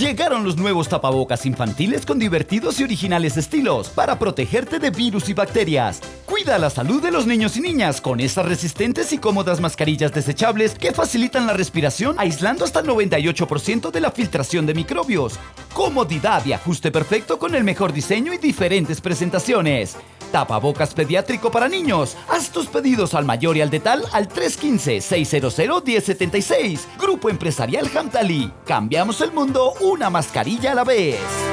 Llegaron los nuevos tapabocas infantiles con divertidos y originales estilos para protegerte de virus y bacterias. Cuida la salud de los niños y niñas con estas resistentes y cómodas mascarillas desechables que facilitan la respiración aislando hasta el 98% de la filtración de microbios. Comodidad y ajuste perfecto con el mejor diseño y diferentes presentaciones. Tapabocas pediátrico para niños. Haz tus pedidos al mayor y al detal al 315-600-1076. Grupo Empresarial Hamtali. Cambiamos el mundo una mascarilla a la vez.